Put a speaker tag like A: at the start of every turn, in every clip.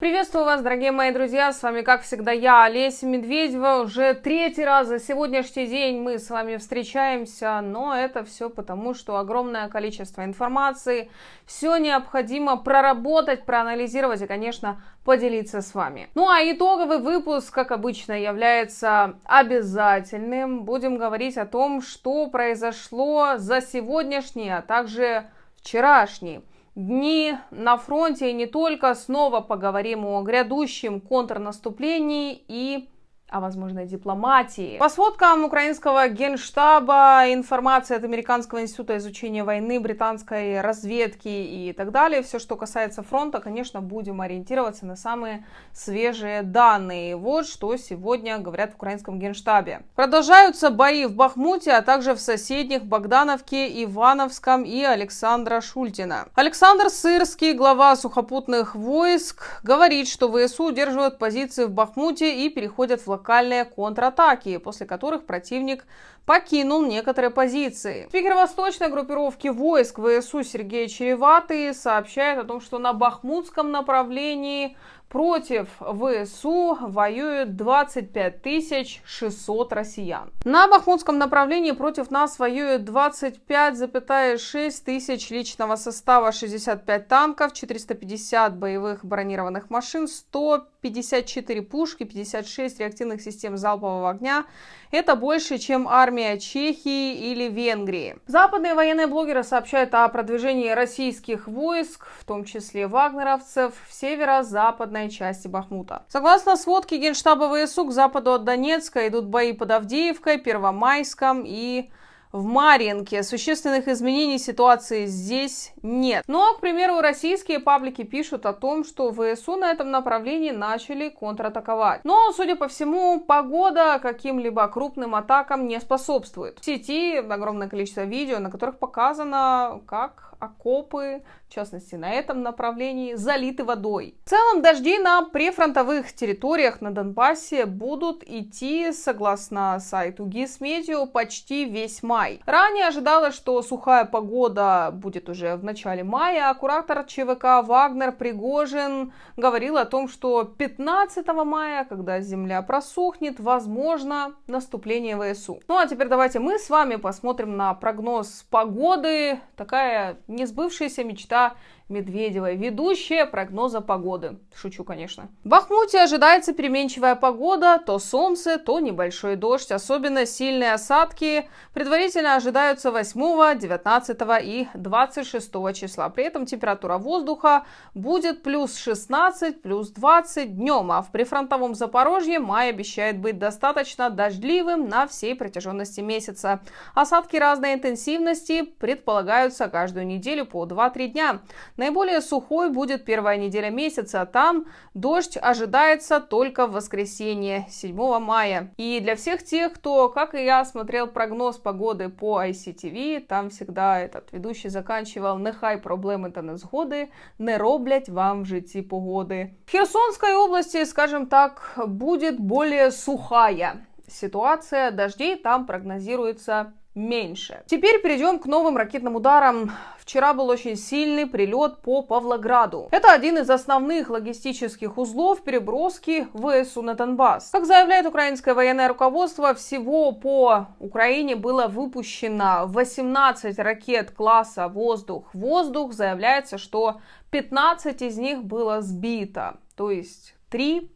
A: Приветствую вас, дорогие мои друзья, с вами, как всегда, я, Олеся Медведева. Уже третий раз за сегодняшний день мы с вами встречаемся, но это все потому, что огромное количество информации, все необходимо проработать, проанализировать и, конечно, поделиться с вами. Ну а итоговый выпуск, как обычно, является обязательным. Будем говорить о том, что произошло за сегодняшний, а также вчерашний дни на фронте и не только. Снова поговорим о грядущем контрнаступлении и о возможной дипломатии. По сводкам украинского генштаба, информация от Американского института изучения войны, британской разведки и так далее, все, что касается фронта, конечно, будем ориентироваться на самые свежие данные. Вот что сегодня говорят в украинском генштабе. Продолжаются бои в Бахмуте, а также в соседних Богдановке, Ивановском и Александра Шультина. Александр Сырский, глава сухопутных войск, говорит, что ВСУ удерживают позиции в Бахмуте и переходят в локальные контратаки, после которых противник покинул некоторые позиции. Спикер восточной группировки войск ВСУ Сергей Череватый сообщает о том, что на Бахмутском направлении Против ВСУ воюют 25 600 россиян. На Бахмутском направлении против нас воюют 25,6 тысяч личного состава, 65 танков, 450 боевых бронированных машин, 154 пушки, 56 реактивных систем залпового огня. Это больше, чем армия Чехии или Венгрии. Западные военные блогеры сообщают о продвижении российских войск, в том числе вагнеровцев, в северо-западной западной части Бахмута. Согласно сводке Генштаба ВСУ, к западу от Донецка идут бои под Авдеевкой, Первомайском и в Марьинке. Существенных изменений ситуации здесь нет. Но, к примеру, российские паблики пишут о том, что ВСУ на этом направлении начали контратаковать. Но, судя по всему, погода каким-либо крупным атакам не способствует. В сети огромное количество видео, на которых показано, как окопы, в частности на этом направлении, залиты водой. В целом дожди на прифронтовых территориях на Донбассе будут идти, согласно сайту Гисметео, почти весь май. Ранее ожидалось, что сухая погода будет уже в начале мая, а куратор ЧВК Вагнер Пригожин говорил о том, что 15 мая, когда земля просохнет, возможно наступление ВСУ. Ну а теперь давайте мы с вами посмотрим на прогноз погоды. Такая несбывшаяся мечта da Медведевой, ведущая прогноза погоды. Шучу, конечно. В Бахмуте ожидается переменчивая погода, то солнце, то небольшой дождь. Особенно сильные осадки предварительно ожидаются 8, 19 и 26 числа. При этом температура воздуха будет плюс 16, плюс 20 днем, а в прифронтовом Запорожье май обещает быть достаточно дождливым на всей протяженности месяца. Осадки разной интенсивности предполагаются каждую неделю по 2-3 дня. Наиболее сухой будет первая неделя месяца, там дождь ожидается только в воскресенье, 7 мая. И для всех тех, кто, как и я, смотрел прогноз погоды по ICTV, там всегда этот ведущий заканчивал «Нехай проблеми та незгоди не роблять вам в житті погоди». В Херсонской области, скажем так, будет более сухая ситуация, дождей там прогнозируется меньше. Теперь перейдем к новым ракетным ударам. Вчера был очень сильный прилет по Павлограду. Это один из основных логистических узлов переброски ВСУ на Донбасс. Как заявляет украинское военное руководство, всего по Украине было выпущено 18 ракет класса воздух-воздух. Заявляется, что 15 из них было сбито, то есть 3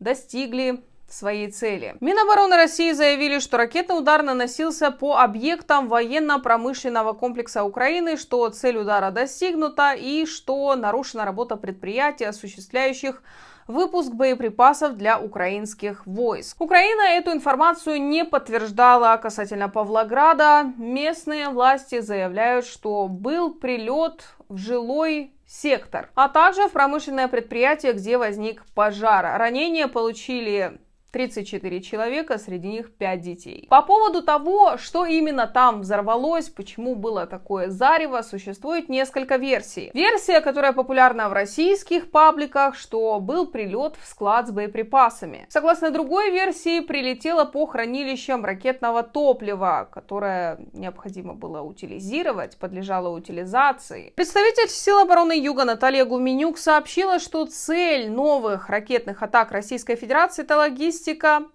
A: достигли своей цели. Минобороны России заявили, что ракетный удар наносился по объектам военно-промышленного комплекса Украины, что цель удара достигнута и что нарушена работа предприятий, осуществляющих выпуск боеприпасов для украинских войск. Украина эту информацию не подтверждала касательно Павлограда. Местные власти заявляют, что был прилет в жилой сектор, а также в промышленное предприятие, где возник пожар. Ранения получили 34 человека, среди них 5 детей. По поводу того, что именно там взорвалось, почему было такое зарево, существует несколько версий. Версия, которая популярна в российских пабликах, что был прилет в склад с боеприпасами. Согласно другой версии, прилетело по хранилищам ракетного топлива, которое необходимо было утилизировать, подлежало утилизации. Представитель сил обороны Юга Наталья Гуменюк сообщила, что цель новых ракетных атак Российской Федерации – это логистика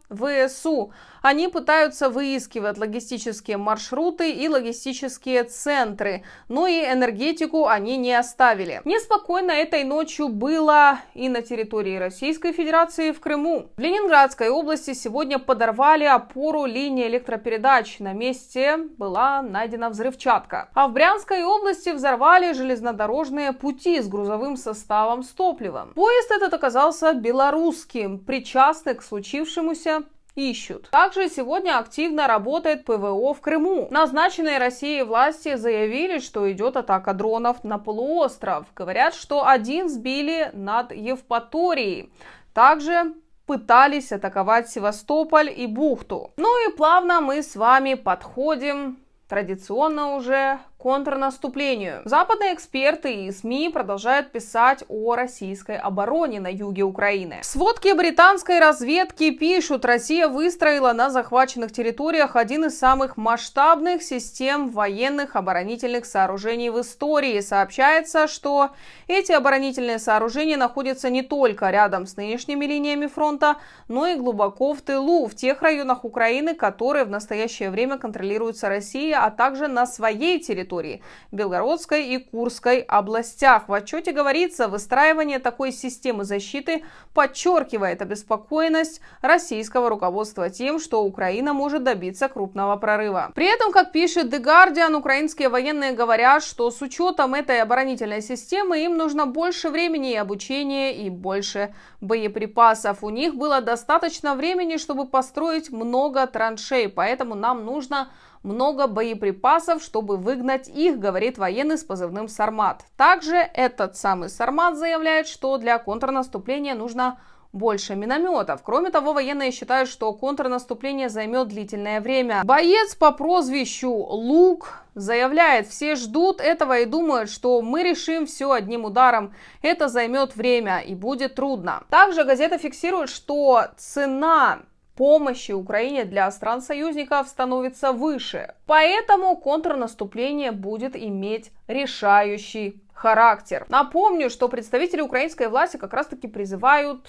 A: ВСУ. Они пытаются выискивать логистические маршруты и логистические центры, но и энергетику они не оставили. Неспокойно этой ночью было и на территории Российской Федерации в Крыму. В Ленинградской области сегодня подорвали опору линии электропередач. На месте была найдена взрывчатка. А в Брянской области взорвали железнодорожные пути с грузовым составом с топливом. Поезд этот оказался белорусским. Причастный к случившемуся ищут. Также сегодня активно работает ПВО в Крыму. Назначенные Россией власти заявили, что идет атака дронов на полуостров. Говорят, что один сбили над Евпаторией. Также пытались атаковать Севастополь и бухту. Ну и плавно мы с вами подходим традиционно уже контрнаступлению. Западные эксперты и СМИ продолжают писать о российской обороне на юге Украины. Сводки британской разведки пишут, Россия выстроила на захваченных территориях один из самых масштабных систем военных оборонительных сооружений в истории. Сообщается, что эти оборонительные сооружения находятся не только рядом с нынешними линиями фронта, но и глубоко в тылу, в тех районах Украины, которые в настоящее время контролируются Россией, а также на своей территории территории Белгородской и Курской областях. В отчете говорится, выстраивание такой системы защиты подчеркивает обеспокоенность российского руководства тем, что Украина может добиться крупного прорыва. При этом, как пишет The Guardian, украинские военные говорят, что с учетом этой оборонительной системы им нужно больше времени и обучения и больше боеприпасов. У них было достаточно времени, чтобы построить много траншей, поэтому нам нужно много боеприпасов, чтобы выгнать их, говорит военный с позывным «Сармат». Также этот самый «Сармат» заявляет, что для контрнаступления нужно больше минометов. Кроме того, военные считают, что контрнаступление займет длительное время. Боец по прозвищу Лук заявляет, все ждут этого и думают, что мы решим все одним ударом. Это займет время и будет трудно. Также газета фиксирует, что цена помощи Украине для стран-союзников становится выше. Поэтому контрнаступление будет иметь решающий характер. Напомню, что представители украинской власти как раз-таки призывают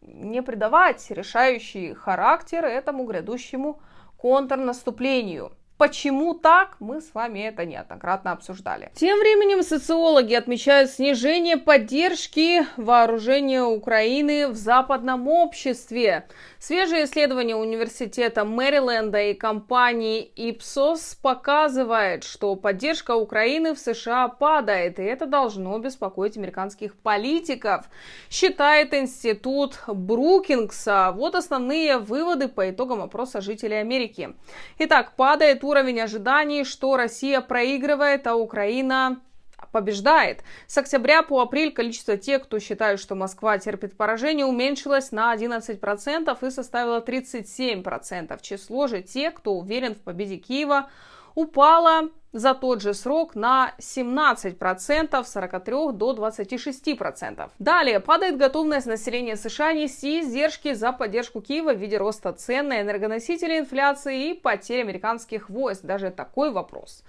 A: не придавать решающий характер этому грядущему контрнаступлению. Почему так, мы с вами это неоднократно обсуждали. Тем временем социологи отмечают снижение поддержки вооружения Украины в западном обществе. Свежее исследование университета Мэриленда и компании Ipsos показывает, что поддержка Украины в США падает, и это должно беспокоить американских политиков, считает институт Брукингса. Вот основные выводы по итогам опроса жителей Америки. Итак, падает уровень ожиданий, что Россия проигрывает, а Украина побеждает. С октября по апрель количество тех, кто считает, что Москва терпит поражение, уменьшилось на 11% и составило 37%. Число же тех, кто уверен в победе Киева, упало за тот же срок на 17%, с 43 до 26%. Далее падает готовность населения США нести издержки за поддержку Киева в виде роста цен на энергоносители, инфляции и потери американских войск. Даже такой вопрос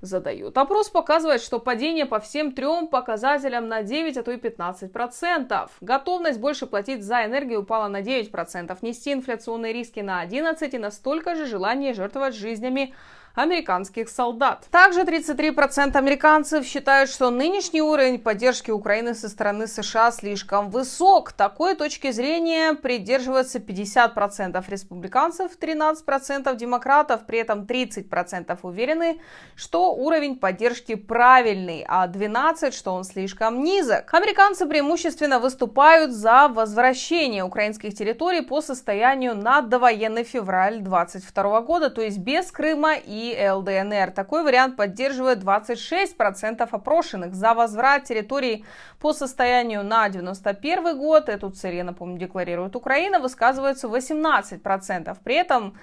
A: задают. Опрос показывает, что падение по всем трем показателям на 9, а то и 15 процентов. Готовность больше платить за энергию упала на 9 процентов, нести инфляционные риски на 11 и настолько же желание жертвовать жизнями американских солдат. Также 33% американцев считают, что нынешний уровень поддержки Украины со стороны США слишком высок. Такой точки зрения придерживаются 50% республиканцев, 13% демократов, при этом 30% уверены, что уровень поддержки правильный, а 12% что он слишком низок. Американцы преимущественно выступают за возвращение украинских территорий по состоянию на довоенный февраль 2022 года, то есть без Крыма и ЛДНР. Такой вариант поддерживает 26% опрошенных. За возврат территорий по состоянию на 91 год, эту цель, я напомню, декларирует Украина, высказывается 18%. При этом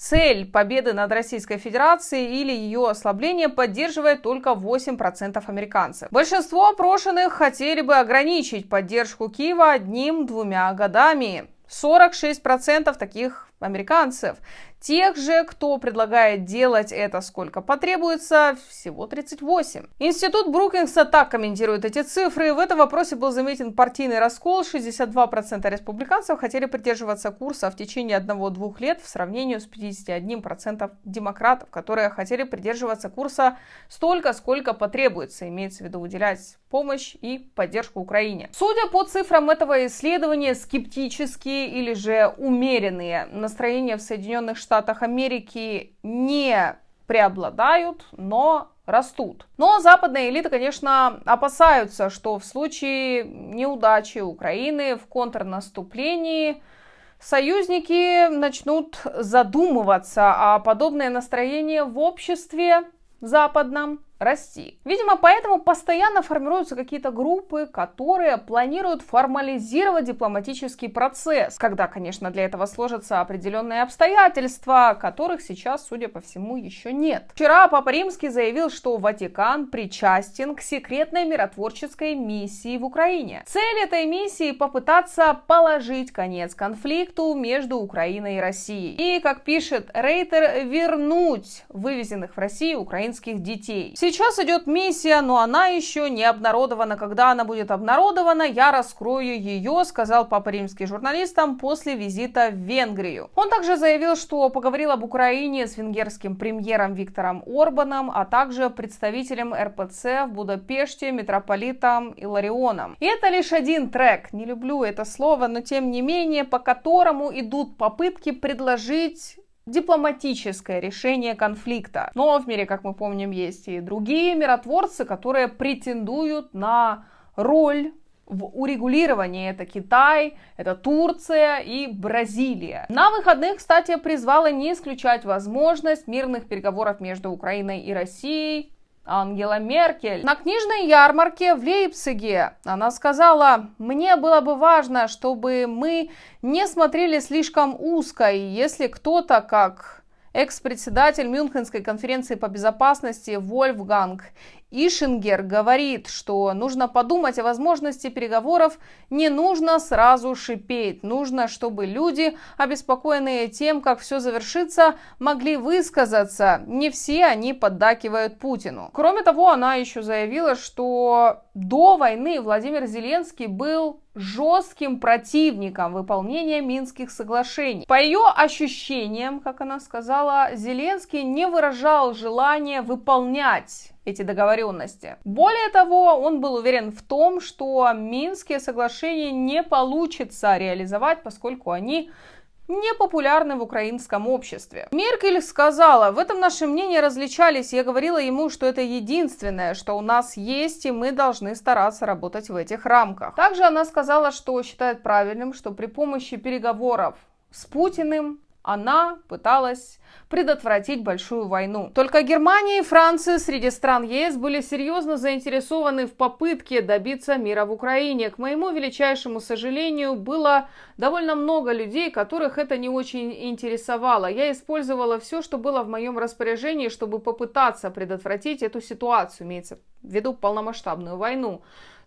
A: Цель победы над Российской Федерацией или ее ослабление поддерживает только 8% американцев. Большинство опрошенных хотели бы ограничить поддержку Киева одним-двумя годами. 46% таких американцев. Тех же, кто предлагает делать это сколько потребуется, всего 38. Институт Брукингса так комментирует эти цифры. В этом вопросе был заметен партийный раскол. 62% республиканцев хотели придерживаться курса в течение одного-двух лет в сравнении с 51% демократов, которые хотели придерживаться курса столько, сколько потребуется. Имеется в виду выделять помощь и поддержку Украине. Судя по цифрам этого исследования, скептические или же умеренные настроения в Соединенных Штатах Америки не преобладают, но растут. Но западные элиты, конечно, опасаются, что в случае неудачи Украины в контрнаступлении союзники начнут задумываться, а подобное настроение в обществе западном расти. Видимо, поэтому постоянно формируются какие-то группы, которые планируют формализировать дипломатический процесс, когда, конечно, для этого сложатся определенные обстоятельства, которых сейчас, судя по всему, еще нет. Вчера Папа Римский заявил, что Ватикан причастен к секретной миротворческой миссии в Украине. Цель этой миссии попытаться положить конец конфликту между Украиной и Россией. И, как пишет Рейтер, вернуть вывезенных в Россию украинских детей. Идет миссия, но она еще не обнародована. Когда она будет обнародована, я раскрою ее, сказал Папа Римский журналистам после визита в Венгрию. Он также заявил, что поговорил об Украине с венгерским премьером Виктором Орбаном, а также представителем РПЦ в Будапеште, митрополитом Иларионом. И это лишь один трек, не люблю это слово, но тем не менее, по которому идут попытки предложить дипломатическое решение конфликта. Но в мире, как мы помним, есть и другие миротворцы, которые претендуют на роль в урегулировании. Это Китай, это Турция и Бразилия. На выходных, кстати, призвала не исключать возможность мирных переговоров между Украиной и Россией Ангела Меркель. На книжной ярмарке в Лейпциге она сказала, мне было бы важно, чтобы мы не смотрели слишком узко, и если кто-то, как экс-председатель Мюнхенской конференции по безопасности Вольфганг Ишингер говорит, что нужно подумать о возможности переговоров, не нужно сразу шипеть, нужно, чтобы люди, обеспокоенные тем, как все завершится, могли высказаться. Не все они поддакивают Путину. Кроме того, она еще заявила, что до войны Владимир Зеленский был жестким противником выполнения Минских соглашений. По ее ощущениям, как она сказала, Зеленский не выражал желания выполнять эти договоренности. Более того, он был уверен в том, что Минские соглашения не получится реализовать, поскольку они не популярны в украинском обществе. Меркель сказала, в этом наши мнения различались, я говорила ему, что это единственное, что у нас есть, и мы должны стараться работать в этих рамках. Также она сказала, что считает правильным, что при помощи переговоров с Путиным она пыталась предотвратить большую войну. Только Германия и Франция среди стран ЕС были серьезно заинтересованы в попытке добиться мира в Украине. К моему величайшему сожалению, было довольно много людей, которых это не очень интересовало. Я использовала все, что было в моем распоряжении, чтобы попытаться предотвратить эту ситуацию, имеется в виду полномасштабную войну.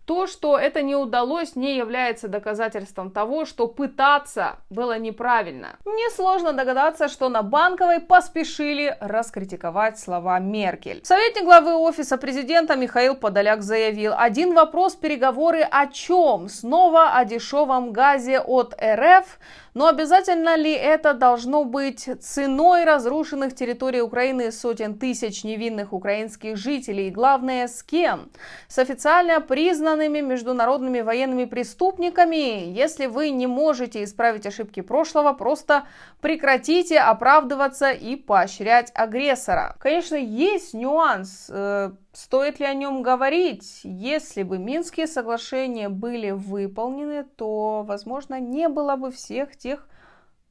A: То, что это не удалось, не является доказательством того, что пытаться было неправильно. Несложно догадаться, что на Банковой поспешили раскритиковать слова Меркель. Советник главы Офиса президента Михаил Подоляк заявил, один вопрос переговоры о чем? Снова о дешевом газе от РФ? Но обязательно ли это должно быть ценой разрушенных территорий Украины сотен тысяч невинных украинских жителей? И главное, с кем? С официально признанными международными военными преступниками? Если вы не можете исправить ошибки прошлого, просто прекратите оправдываться и поощрять агрессора. Конечно, есть нюанс э, Стоит ли о нем говорить? Если бы Минские соглашения были выполнены, то, возможно, не было бы всех тех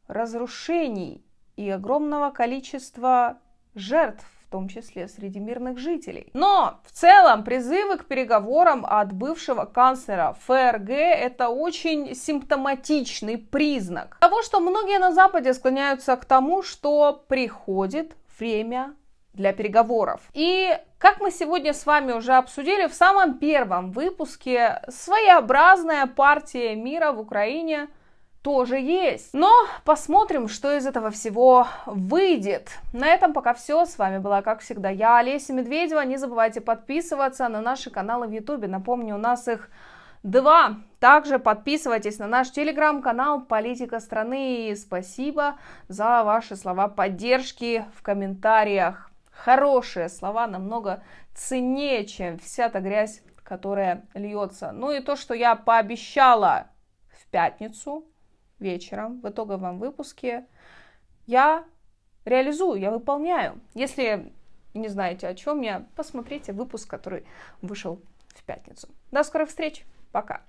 A: разрушений и огромного количества жертв в том числе среди мирных жителей. Но в целом призывы к переговорам от бывшего канцлера ФРГ это очень симптоматичный признак того, что многие на Западе склоняются к тому, что приходит время для переговоров. И как мы сегодня с вами уже обсудили в самом первом выпуске, своеобразная партия мира в Украине тоже есть. Но посмотрим, что из этого всего выйдет. На этом пока все. С вами была, как всегда, я, Олеся Медведева. Не забывайте подписываться на наши каналы в Ютубе. Напомню, у нас их два. Также подписывайтесь на наш телеграм-канал «Политика страны». И спасибо за ваши слова поддержки в комментариях. Хорошие слова намного ценнее, чем вся та грязь, которая льется. Ну и то, что я пообещала в пятницу, вечером в итоговом выпуске я реализую, я выполняю. Если не знаете о чем я, посмотрите выпуск, который вышел в пятницу. До скорых встреч, пока!